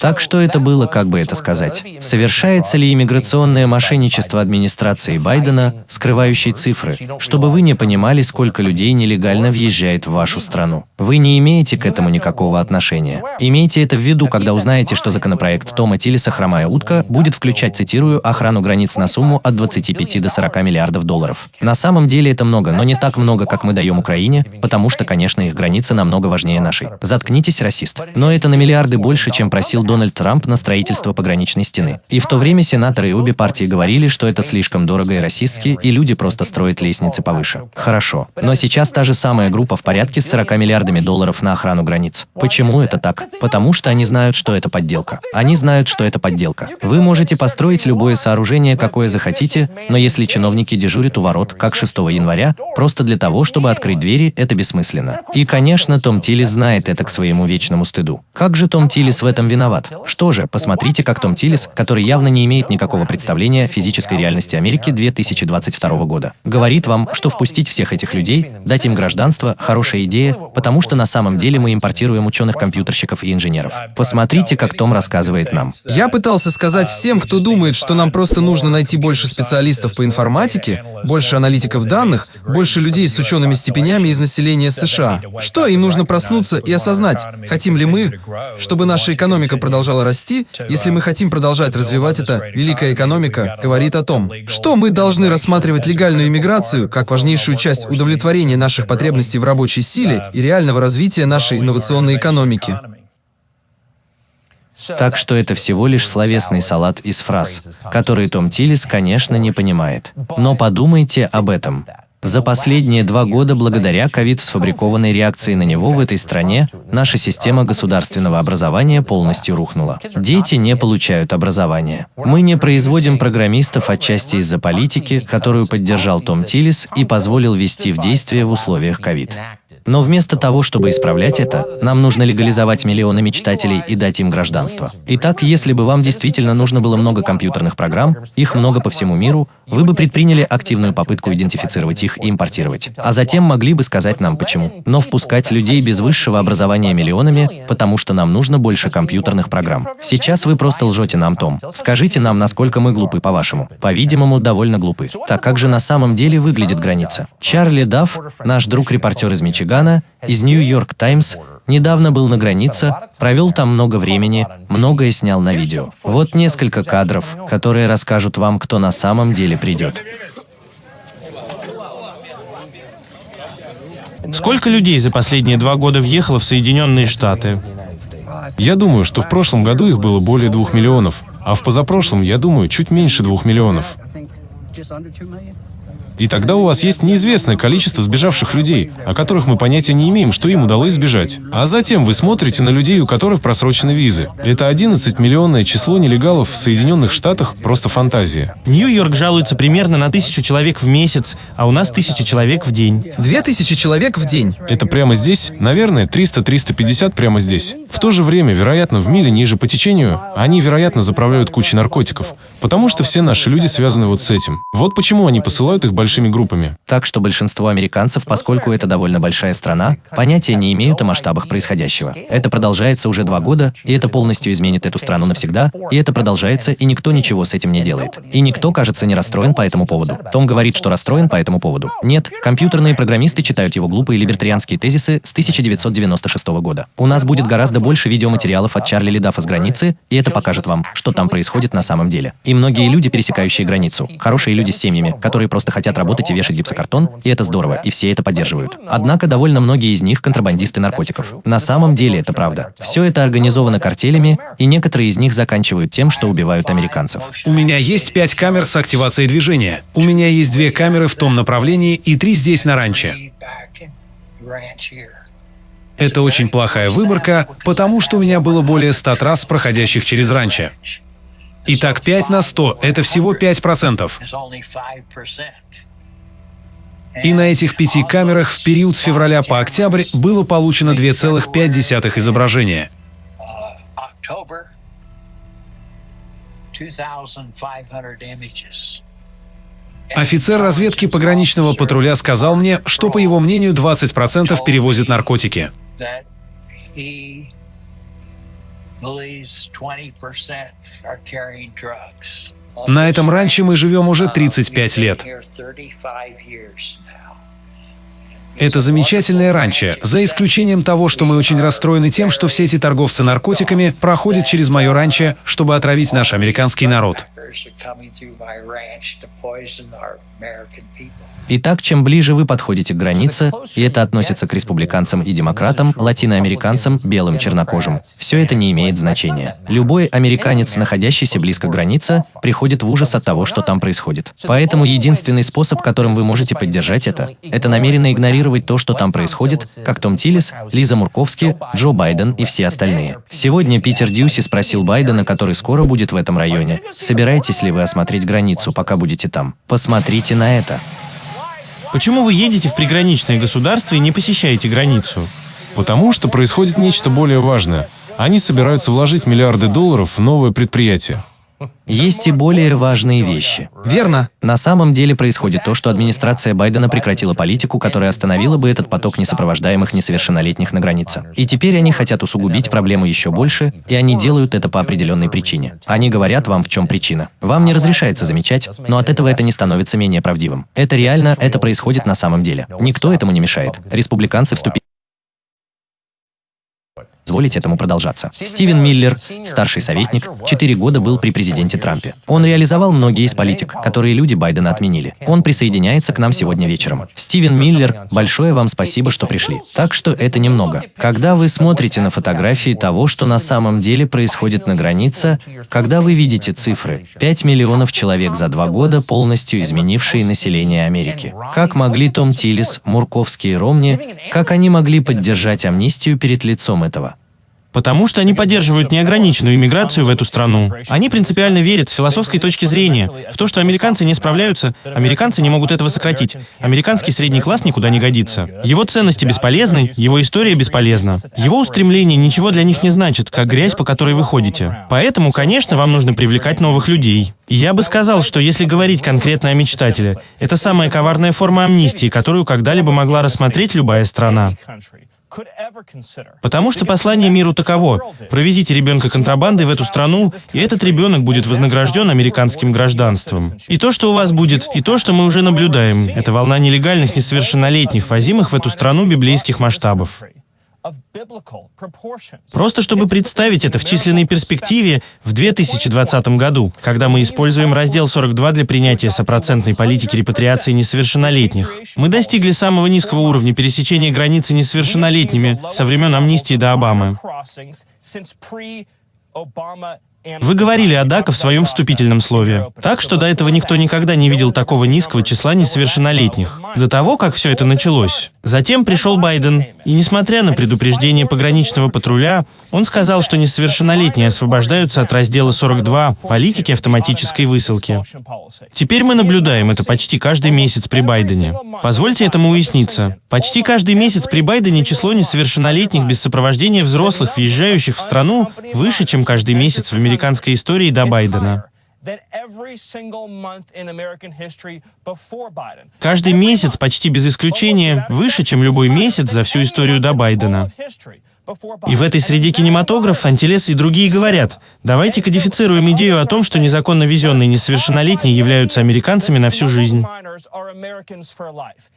Так что это было, как бы это сказать. Совершается ли иммиграционное мошенничество администрации Байдена, скрывающей цифры, чтобы вы не понимали, сколько людей нелегально въезжает в вашу страну? Вы не имеете к этому никакого отношения. Имейте это в виду, когда узнаете, что законопроект Тома Тиллиса «Хромая утка» будет включать, цитирую, охрану границ на сумму от 25 до 40 миллиардов долларов. На самом деле это много, но не так много, как мы даем Украине, потому что, конечно, их границы намного важнее нашей. Заткнитесь, расист. Но это на миллиарды больше, чем просил Дональд Трамп на строительство пограничной стены. И в то время сенаторы и обе партии говорили, что это слишком дорого и расистски, и люди просто строят лестницы повыше. Хорошо. Но сейчас та же самая группа в порядке с 40 миллиардами долларов на охрану границ. Почему это так? Потому что они знают, что это подделка. Они знают, что это подделка. Вы можете построить любое сооружение, какое захотите, но если чиновники дежурят у ворот, как 6 января, просто для того, чтобы открыть двери, это бессмысленно. И, конечно, Том Тиллис знает это к своему вечному стыду. Как же Том Тиллис в этом виноват? Что же, посмотрите, как Том Тиллис, который явно не имеет никакого представления о физической реальности Америки 2022 года, говорит вам, что впустить всех этих людей, дать им гражданство – хорошая идея, потому что на самом деле мы импортируем ученых-компьютерщиков и инженеров. Посмотрите, как Том рассказывает нам. Я пытался сказать всем, кто думает, что нам просто нужно найти больше специалистов по информатике, больше аналитиков данных, больше людей с учеными степенями из населения США. Что им нужно проснуться и осознать, хотим ли мы, чтобы наша экономика продолжала расти, если мы хотим продолжать развивать это, великая экономика говорит о том, что мы должны рассматривать легальную иммиграцию как важнейшую часть удовлетворения наших потребностей в рабочей силе и реального развития нашей инновационной экономики. Так что это всего лишь словесный салат из фраз, которые Том Тиллис, конечно, не понимает. Но подумайте об этом. За последние два года, благодаря ковид сфабрикованной реакции на него в этой стране, наша система государственного образования полностью рухнула. Дети не получают образование. Мы не производим программистов отчасти из-за политики, которую поддержал Том Тиллис и позволил ввести в действие в условиях ковид. Но вместо того, чтобы исправлять это, нам нужно легализовать миллионы мечтателей и дать им гражданство. Итак, если бы вам действительно нужно было много компьютерных программ, их много по всему миру, вы бы предприняли активную попытку идентифицировать их и импортировать. А затем могли бы сказать нам почему. Но впускать людей без высшего образования миллионами, потому что нам нужно больше компьютерных программ. Сейчас вы просто лжете нам, Том. Скажите нам, насколько мы глупы, по-вашему. По-видимому, довольно глупы. Так как же на самом деле выглядит граница? Чарли Дафф, наш друг-репортер из Мичигана, Мичигана из Нью-Йорк Таймс недавно был на границе, провел там много времени, многое снял на видео. Вот несколько кадров, которые расскажут вам, кто на самом деле придет. Сколько людей за последние два года въехало в Соединенные Штаты? Я думаю, что в прошлом году их было более двух миллионов, а в позапрошлом, я думаю, чуть меньше двух миллионов. И тогда у вас есть неизвестное количество сбежавших людей, о которых мы понятия не имеем, что им удалось сбежать. А затем вы смотрите на людей, у которых просрочены визы. Это 11-миллионное число нелегалов в Соединенных Штатах – просто фантазия. Нью-Йорк жалуется примерно на тысячу человек в месяц, а у нас тысяча человек в день. Две тысячи человек в день. Это прямо здесь? Наверное, 300-350 прямо здесь. В то же время, вероятно, в миле ниже по течению, они, вероятно, заправляют кучей наркотиков. Потому что все наши люди связаны вот с этим. Вот почему они посылают их большими группами. Так что большинство американцев, поскольку это довольно большая страна, понятия не имеют о масштабах происходящего. Это продолжается уже два года, и это полностью изменит эту страну навсегда, и это продолжается, и никто ничего с этим не делает. И никто, кажется, не расстроен по этому поводу. Том говорит, что расстроен по этому поводу. Нет, компьютерные программисты читают его глупые либертарианские тезисы с 1996 года. У нас будет гораздо больше видеоматериалов от Чарли Лидафа с границы, и это покажет вам, что там происходит на самом деле. И многие люди, пересекающие границу, хорошие люди с семьями, которые просто хотят работать и вешать гипсокартон, и это здорово, и все это поддерживают. Однако довольно многие из них контрабандисты наркотиков. На самом деле это правда. Все это организовано картелями, и некоторые из них заканчивают тем, что убивают американцев. У меня есть пять камер с активацией движения. У меня есть две камеры в том направлении и три здесь на ранче. Это очень плохая выборка, потому что у меня было более 100 трасс, проходящих через ранчо. Итак, 5 на 100 – это всего 5%. И на этих пяти камерах в период с февраля по октябрь было получено 2,5 изображения. Офицер разведки пограничного патруля сказал мне, что, по его мнению, 20% перевозят наркотики. believes 20% are carrying drugs. На этом ранче мы живем уже 35 лет. Это замечательное ранчо, за исключением того, что мы очень расстроены тем, что все эти торговцы наркотиками проходят через мое ранчо, чтобы отравить наш американский народ. Итак, чем ближе вы подходите к границе, и это относится к республиканцам и демократам, латиноамериканцам, белым чернокожим, все это не имеет значения. Любой американец, находящийся близко к границе, приходит в ужас от того, что там происходит. Поэтому единственный способ, которым вы можете поддержать это, это намеренно игнорировать то, что там происходит, как Том Тиллис, Лиза Мурковски, Джо Байден и все остальные. Сегодня Питер Дьюси спросил Байдена, который скоро будет в этом районе, собираетесь ли вы осмотреть границу, пока будете там. Посмотрите на это. Почему вы едете в приграничные государства и не посещаете границу? Потому что происходит нечто более важное. Они собираются вложить миллиарды долларов в новое предприятие. Есть и более важные вещи. Верно. На самом деле происходит то, что администрация Байдена прекратила политику, которая остановила бы этот поток несопровождаемых несовершеннолетних на границе. И теперь они хотят усугубить проблему еще больше, и они делают это по определенной причине. Они говорят вам, в чем причина. Вам не разрешается замечать, но от этого это не становится менее правдивым. Это реально, это происходит на самом деле. Никто этому не мешает. Республиканцы вступили позволить этому продолжаться. Стивен Миллер, старший советник, 4 года был при президенте Трампе. Он реализовал многие из политик, которые люди Байдена отменили. Он присоединяется к нам сегодня вечером. Стивен Миллер, большое вам спасибо, что пришли. Так что это немного. Когда вы смотрите на фотографии того, что на самом деле происходит на границе, когда вы видите цифры, 5 миллионов человек за два года, полностью изменившие население Америки. Как могли Том Тиллис, Мурковский и Ромни, как они могли поддержать амнистию перед лицом этого? Потому что они поддерживают неограниченную иммиграцию в эту страну. Они принципиально верят с философской точки зрения в то, что американцы не справляются, американцы не могут этого сократить. Американский средний класс никуда не годится. Его ценности бесполезны, его история бесполезна. Его устремления ничего для них не значат, как грязь, по которой вы ходите. Поэтому, конечно, вам нужно привлекать новых людей. И я бы сказал, что если говорить конкретно о мечтателе, это самая коварная форма амнистии, которую когда-либо могла рассмотреть любая страна. Потому что послание миру таково. Провезите ребенка контрабандой в эту страну, и этот ребенок будет вознагражден американским гражданством. И то, что у вас будет, и то, что мы уже наблюдаем, это волна нелегальных несовершеннолетних, возимых в эту страну библейских масштабов. Просто чтобы представить это в численной перспективе в 2020 году, когда мы используем раздел 42 для принятия сопроцентной политики репатриации несовершеннолетних. Мы достигли самого низкого уровня пересечения границы несовершеннолетними со времен амнистии до Обамы. Вы говорили о ДАКа в своем вступительном слове. Так что до этого никто никогда не видел такого низкого числа несовершеннолетних. До того, как все это началось. Затем пришел Байден, и несмотря на предупреждение пограничного патруля, он сказал, что несовершеннолетние освобождаются от раздела 42 политики автоматической высылки. Теперь мы наблюдаем это почти каждый месяц при Байдене. Позвольте этому уясниться. Почти каждый месяц при Байдене число несовершеннолетних без сопровождения взрослых, въезжающих в страну, выше, чем каждый месяц в американской истории до Байдена. Каждый месяц, почти без исключения, выше, чем любой месяц за всю историю до Байдена. И в этой среде кинематограф, Антилес и другие говорят, давайте кодифицируем идею о том, что незаконно везенные несовершеннолетние являются американцами на всю жизнь.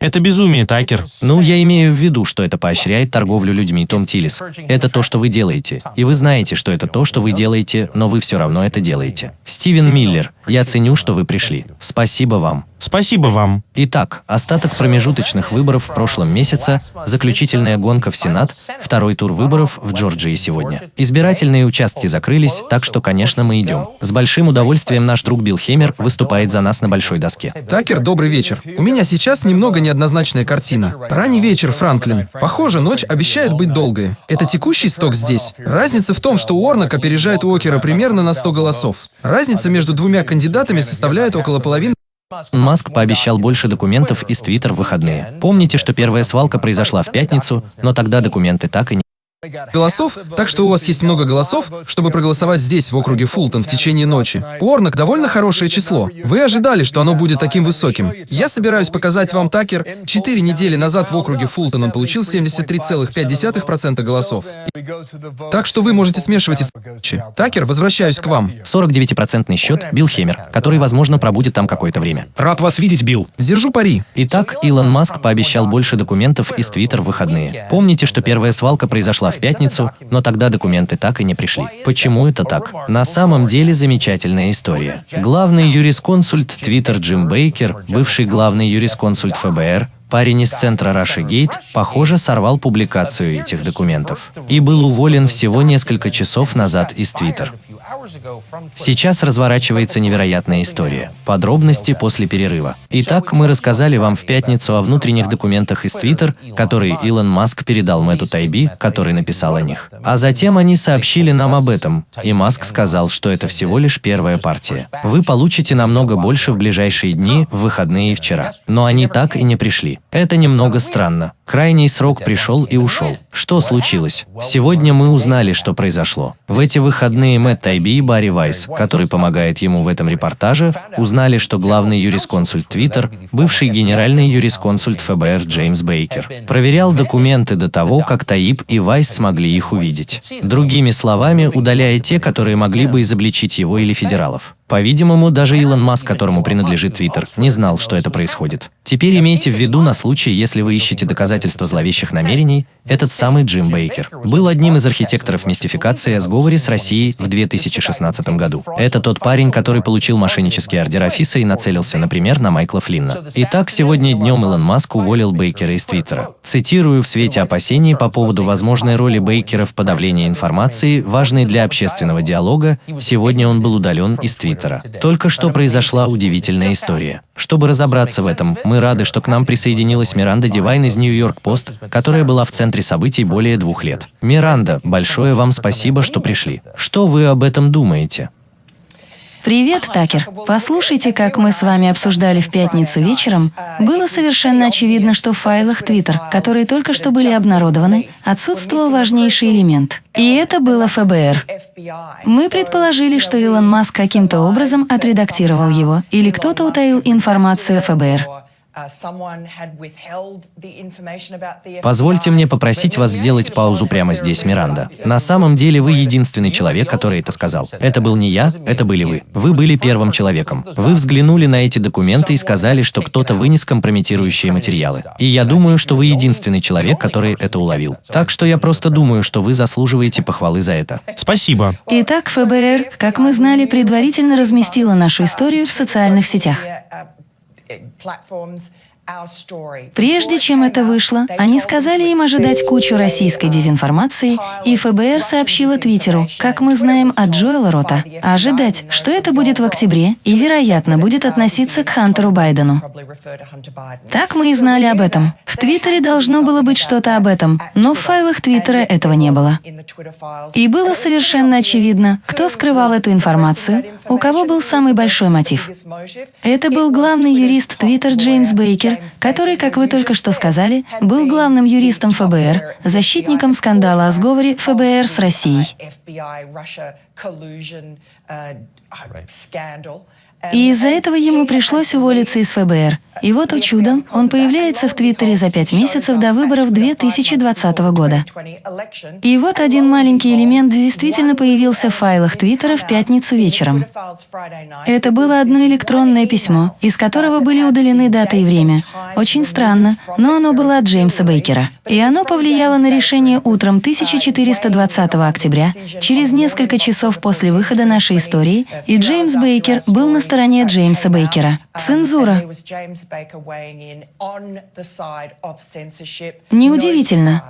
Это безумие, Такер. Ну, я имею в виду, что это поощряет торговлю людьми, Том Тиллис. Это то, что вы делаете. И вы знаете, что это то, что вы делаете, но вы все равно это делаете. Стивен Миллер, я ценю, что вы пришли. Спасибо вам. Спасибо вам. Итак, остаток промежуточных выборов в прошлом месяце, заключительная гонка в Сенат, второй тур выборов в Джорджии сегодня. Избирательные участки закрылись, так что, конечно, мы идем. С большим удовольствием наш друг Билл Хемер выступает за нас на большой доске. Такер, добрый вечер. У меня сейчас немного неоднозначная картина. Ранний вечер, Франклин. Похоже, ночь обещает быть долгой. Это текущий сток здесь. Разница в том, что Уорнок опережает Уокера примерно на 100 голосов. Разница между двумя кандидатами составляет около половины Маск пообещал больше документов из Твиттер в выходные. Помните, что первая свалка произошла в пятницу, но тогда документы так и не голосов, так что у вас есть много голосов, чтобы проголосовать здесь, в округе Фултон, в течение ночи. Уорнок довольно хорошее число. Вы ожидали, что оно будет таким высоким. Я собираюсь показать вам, Такер, четыре недели назад в округе Фултон он получил 73,5% голосов. Так что вы можете смешивать и. Такер, возвращаюсь к вам. 49% счет Билл Хемер, который, возможно, пробудет там какое-то время. Рад вас видеть, Билл. Держу пари. Итак, Илон Маск пообещал больше документов из Твиттер в выходные. Помните, что первая свалка произошла в пятницу, но тогда документы так и не пришли. Почему это так? На самом деле замечательная история. Главный юрисконсульт Твиттер Джим Бейкер, бывший главный юрисконсульт ФБР, Парень из центра Russiagate, похоже, сорвал публикацию этих документов и был уволен всего несколько часов назад из Твиттер. Сейчас разворачивается невероятная история. Подробности после перерыва. Итак, мы рассказали вам в пятницу о внутренних документах из Твиттер, которые Илон Маск передал Мэтту Тайби, который написал о них. А затем они сообщили нам об этом, и Маск сказал, что это всего лишь первая партия. Вы получите намного больше в ближайшие дни, в выходные и вчера. Но они так и не пришли. Это немного странно. Крайний срок пришел и ушел. Что случилось? Сегодня мы узнали, что произошло. В эти выходные Мэтт Тайби и Барри Вайс, который помогает ему в этом репортаже, узнали, что главный юрисконсульт Твиттер, бывший генеральный юрисконсульт ФБР Джеймс Бейкер, проверял документы до того, как Таиб и Вайс смогли их увидеть. Другими словами, удаляя те, которые могли бы изобличить его или федералов. По-видимому, даже Илон Маск, которому принадлежит Твиттер, не знал, что это происходит. Теперь имейте в виду на случай, если вы ищете доказательства зловещих намерений, этот самый Джим Бейкер был одним из архитекторов мистификации о сговоре с Россией в 2016 году. Это тот парень, который получил мошеннические ордера ФИСа и нацелился, например, на Майкла Флинна. Итак, сегодня днем Илон Маск уволил Бейкера из Твиттера. Цитирую, в свете опасений по поводу возможной роли Бейкера в подавлении информации, важной для общественного диалога, сегодня он был удален из Твиттера. Только что произошла удивительная история. Чтобы разобраться в этом, мы рады, что к нам присоединилась Миранда Дивайн из Нью-Йорк Пост, которая была в центре событий более двух лет. Миранда, большое вам спасибо, что пришли. Что вы об этом думаете? Привет, Такер. Послушайте, как мы с вами обсуждали в пятницу вечером, было совершенно очевидно, что в файлах Twitter, которые только что были обнародованы, отсутствовал важнейший элемент. И это было ФБР. Мы предположили, что Илон Маск каким-то образом отредактировал его, или кто-то утаил информацию ФБР. Позвольте мне попросить вас сделать паузу прямо здесь, Миранда. На самом деле вы единственный человек, который это сказал. Это был не я, это были вы. Вы были первым человеком. Вы взглянули на эти документы и сказали, что кто-то вынес компрометирующие материалы. И я думаю, что вы единственный человек, который это уловил. Так что я просто думаю, что вы заслуживаете похвалы за это. Спасибо. Итак, ФБР, как мы знали, предварительно разместила нашу историю в социальных сетях. platforms Прежде чем это вышло, они сказали им ожидать кучу российской дезинформации, и ФБР сообщило Твиттеру, как мы знаем от Джоэла Рота, ожидать, что это будет в октябре и, вероятно, будет относиться к Хантеру Байдену. Так мы и знали об этом. В Твиттере должно было быть что-то об этом, но в файлах Твиттера этого не было. И было совершенно очевидно, кто скрывал эту информацию, у кого был самый большой мотив. Это был главный юрист Твиттер Джеймс Бейкер, который, как вы только что сказали, был главным юристом ФБР, защитником скандала о сговоре ФБР с Россией. И из-за этого ему пришлось уволиться из ФБР. И вот, о чудо, он появляется в Твиттере за пять месяцев до выборов 2020 года. И вот один маленький элемент действительно появился в файлах Твиттера в пятницу вечером. Это было одно электронное письмо, из которого были удалены дата и время. Очень странно, но оно было от Джеймса Бейкера. И оно повлияло на решение утром 1420 октября, через несколько часов после выхода нашей истории, и Джеймс Бейкер был на стороне Джеймса Бейкера. Цензура. Неудивительно.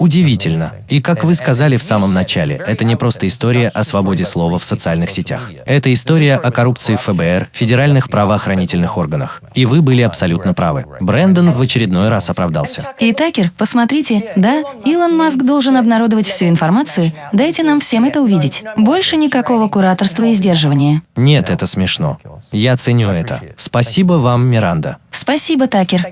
Удивительно. И как вы сказали в самом начале, это не просто история о свободе слова в социальных сетях. Это история о коррупции в ФБР, федеральных правоохранительных органах. И вы были абсолютно правы. Брэндон в очередной раз оправдался. И Такер, посмотрите, да, Илон Маск должен обнародовать всю информацию. Дайте нам всем это увидеть. Больше никакого кураторства и сдерживания. Нет, это смешно. Я ценю это. Спасибо вам, Миранда. Спасибо, Такер.